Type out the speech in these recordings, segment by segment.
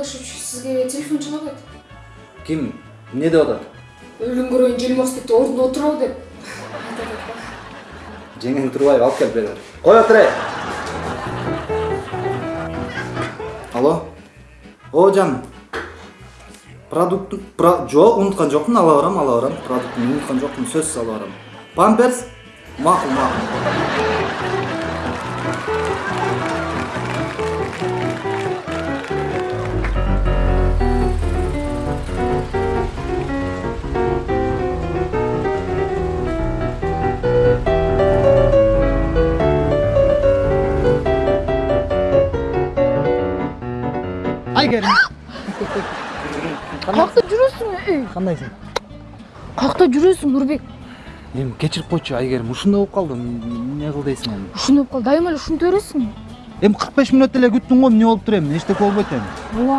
жолдошевич сизге телефон чалып атат ким эмне деп атат өлүм көргөн желмостикти ордуна отурабы деп айтып атат да жеңең турбаева алып кел бери кой отур эй алло? О жаным продукт жок унуткан жокмун ала барам ала барам. Продуктуну унуткан жокмун сөзсүз ала барам. Памперс? Макул макул айгерим каякта жүрөсүң эй кандайсың каякта жүрөсүң нурбек эми кечирип койчу айгерим ушундай болуп калды эмне кыл дейсиң эми ушундай болуп калды дайыма эле ушинте бересиңби эми кырк беш мүнөт эле күттүң го эмне болуп тур эми эчтеке болбойт эми ооба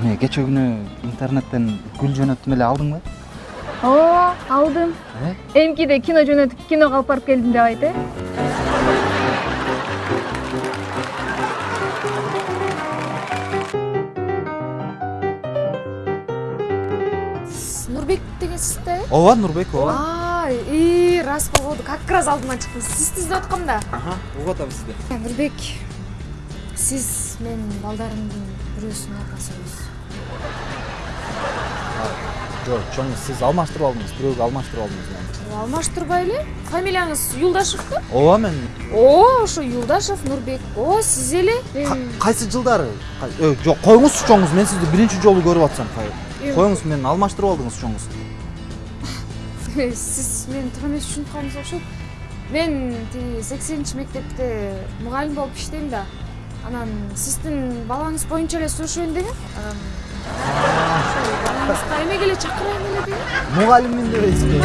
эме кечээ күнү интернеттен гүл жөнөттүм эле алдыңбы ооба алдым эмкиде кино жөнөтүп киного алып барып келдим деп айт э нурбек дегенсиз да э ооба нурбек ооба и рас болбоду как раз алдыман чыктым сизди издеп аткам да? Аха угуп атам сизди нурбек сиз менин балдарымдын бирөөсүнүн атасы эмессиз жок чоң сиз алмаштырып алдыңыз бирөөгө алмаштырып алдыңыз алмаштырбай эле фамилияңыз юлдашев да ооба мен. Оо ошо юлдашев нурбек. О сиз эле Ка- кайсы жылдары? Жок коюңузчу чоңуз мен сизди биринчи жолу көрүп атсам Коюңуз мени алмаштырып алдыңыз чоңуз сиз мени туура эмес түшүнүп калдыңыз окшойт мен тиги сексенинчи мектепте мугалим болуп иштейм да. Анан сиздин балаңыз боюнча эле сурашайын дегем балаңызга эмеге эле чакырайын эле дегем мугалиммин дебейсизби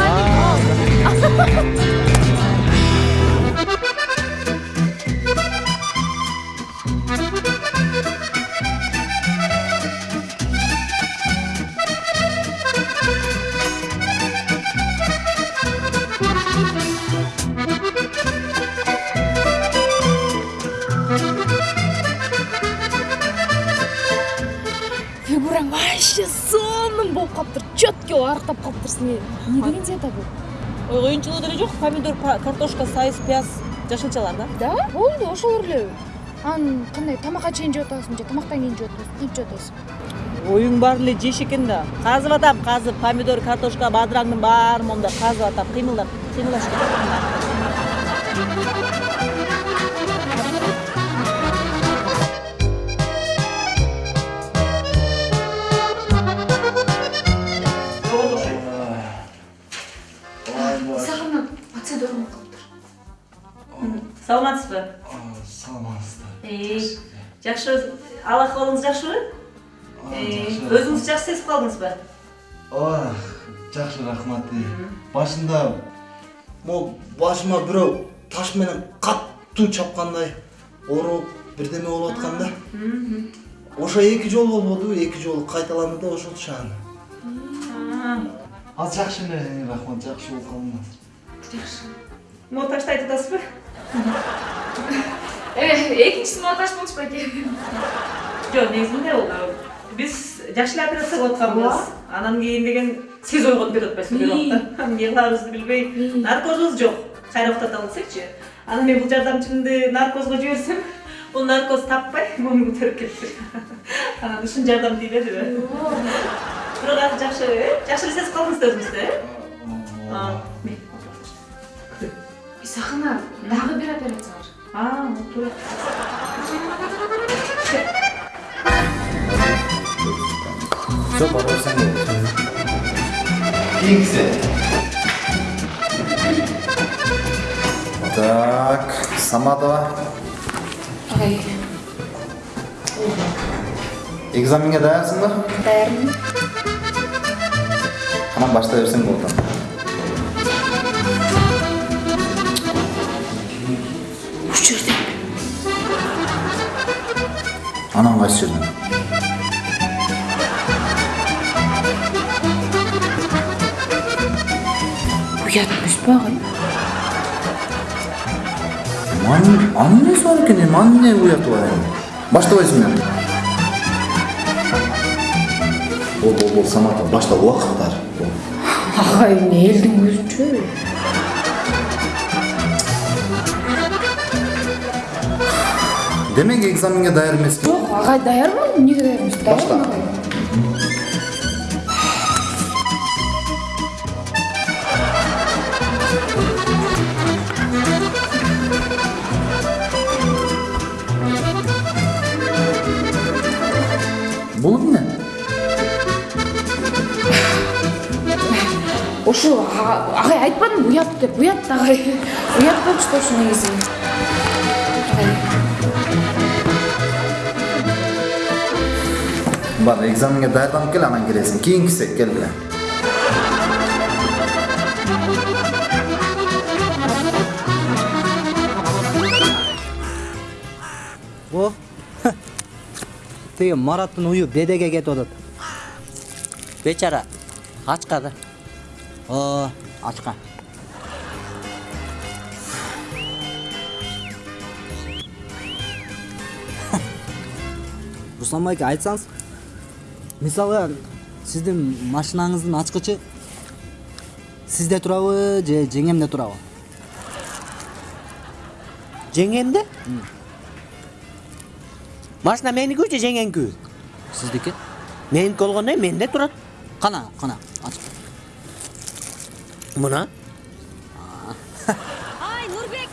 калыптыр четкий арыктап калыптырсың эмне деген цвета бул ой коюнчулук деле жок помидор картошка сайыз пияз жашылчалар да. Да? Болду ошолор эле анан кандай тамакка чейин жеп атасың же тамактан кийин жеп атасың кантип жеп атасың оюң баары эле жеш экен да. Казып атам казып помидор картошка бадыраңдын баарын моундай казып атам. Кыймылдап кыймылдаш саламатсызбы? Саламатсыздар. Жакшы ал акыбалыңыз жакшыбы өзүңүз жакшы сезип калдыңызбы ооба жакшы рахмат. Башында могу башыма бирөө таш менен катуу чапкандай ооруп бирдеме болуп аткан да. Ошо эки жолу болбоду эки жолу кайталанды да ошол шааны азыр жакшы эле рахмат жакшы болуп калдым азыр могу ташты айтып атасызбы экинчиси монтаж болчу байке жок негизинде бул биз жакшы эле операция кылып атканбыз анан кийин деген сиз ойгонуп кетип атпайсызбы бир убакта эмне кыларыбызды билбей наркозубуз жок кайра уктата десекчи анан мен бул жардамчымды наркозго жиберсем бул наркоз таппай муну көтөрүп кетти анан ушун жардам тийбедиби бирок азыр жакшы э жакшы эле сезип калдыңыз да өзүңүздү э мен- дагы бир операция бар а туура все бара берсең болот кийинкиси так саматова ай экзаменге даярсыңбы даярмын анан баштай берсең болот анан кайсы жерден уят эмес па анын анын эмнеси бар экен эми анын эмне уяты бар эми баштабайсың эми бол бол бол самат башта убакыттар агай эмне элдин көзүнчө демек экзаменге даяр эмеспи жок агай даярмын эмнеге даяр эмес Башла. бул эмне а- агай айтпадымбы уят деп уят агай уят болчу ошо негизи Бар экзаменге даярданып кел анан келесиң кийинкиси кел эле О, тиги Мараттын уyu бедеге кетип атат. бечара ачка да ачка. Руслан байке айтсаңыз, мисалы сиздин машинаңыздын ачкычы сизде турабы же жеңемде турабы? жеңемде машина меникү же жеңеңкү Сиздики? меники болгондо менде турат Кана, кана, ач. мына Ай, Нұрбек!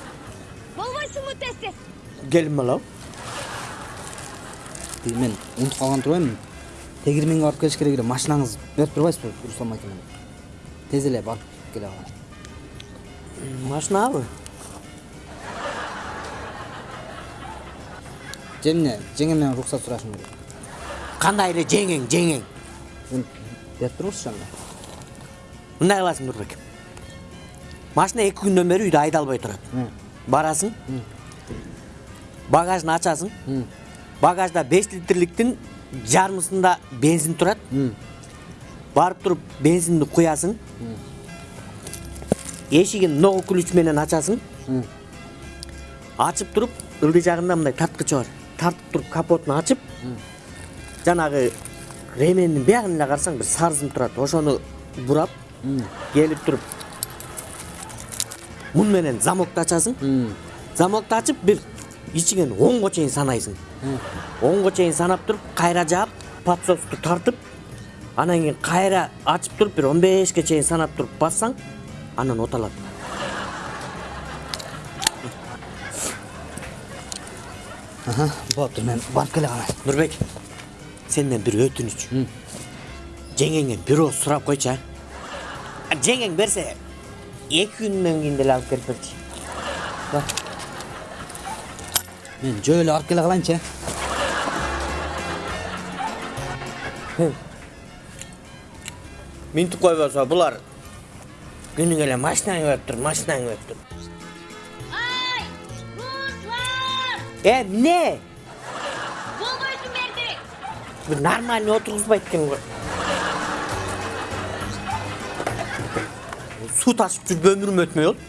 Болмайсың тез тез? келин Тиги мен унутуп калган турбаймынбы? Тегирменге барып келиш керек эле. Машинаңыз берип турбайсызбы, Руслан менен? Тез эле барып келе алам. машинабы эмне, жеңемден уруксат сурашым керек. кандай эле жеңең жеңең берип турмусуз анда? мындай кыласың нурбек машина эки күндөн бери үйдө айдалбай турат барасың багажын ачасың багажда беш литрликтин жарымысында бензин турат барып туруп бензинди куясың эшигин ногу ключ менен ачасың ачып туруп ылдый жагында мындай тарткычы бар. Тартып туруп капотун ачып жанагы ремендин биягын эле карасаң бир сары сым турат ошону бурап келип туруп мун менен замокду ачасың ичиңен онго чейин санайсың. Онго чейин санап туруп кайра жаап подсосту тартып анан кийин кайра ачып туруп бир он бешке чейин санап туруп бассаң анан оталат. Аха, болуптур мен барып келе калайын. нурбек сенден бир өтүнүч жеңеңен бир ооз сурап койчу а жеңең берсе эки күндөн кийин деле алып келип берчи Мен жөө эле барып келе калайынчы. э? минтип койбосо булар күнүгө эле машинаң өттүр машинаң өттүр Ай, Руслан! э эмне Болмайсың берді! бир нормальный отургузбайт экен го суу ташып жүрүп өмүрүм өтмөй болду